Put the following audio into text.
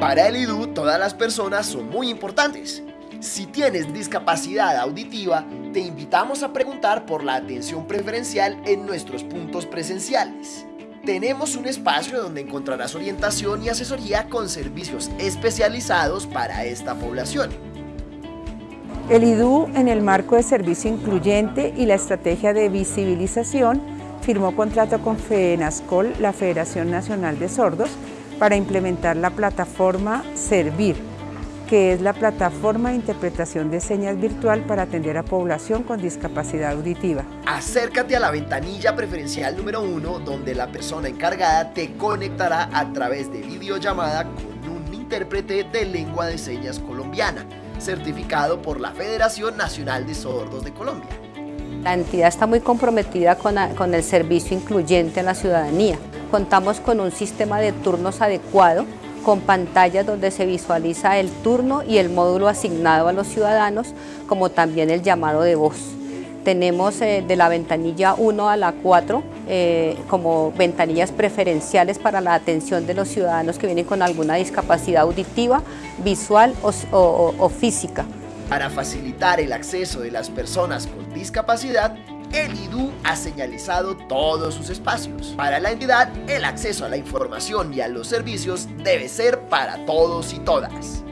Para el IDU, todas las personas son muy importantes. Si tienes discapacidad auditiva, te invitamos a preguntar por la atención preferencial en nuestros puntos presenciales. Tenemos un espacio donde encontrarás orientación y asesoría con servicios especializados para esta población. El IDU, en el marco de servicio incluyente y la estrategia de visibilización, firmó contrato con FENASCOL, la Federación Nacional de Sordos, para implementar la plataforma Servir, que es la plataforma de interpretación de señas virtual para atender a población con discapacidad auditiva. Acércate a la ventanilla preferencial número 1 donde la persona encargada te conectará a través de videollamada con un intérprete de lengua de señas colombiana, certificado por la Federación Nacional de Sordos de Colombia. La entidad está muy comprometida con, el servicio incluyente a la ciudadanía. Contamos con un sistema de turnos adecuado, con pantallas donde se visualiza el turno y el módulo asignado a los ciudadanos, como también el llamado de voz. Tenemos eh, de la ventanilla 1 a la 4 eh, como ventanillas preferenciales para la atención de los ciudadanos que vienen con alguna discapacidad auditiva, visual o física. Para facilitar el acceso de las personas con discapacidad, el IDU ha señalizado todos sus espacios. Para la entidad, el acceso a la información y a los servicios debe ser para todos y todas.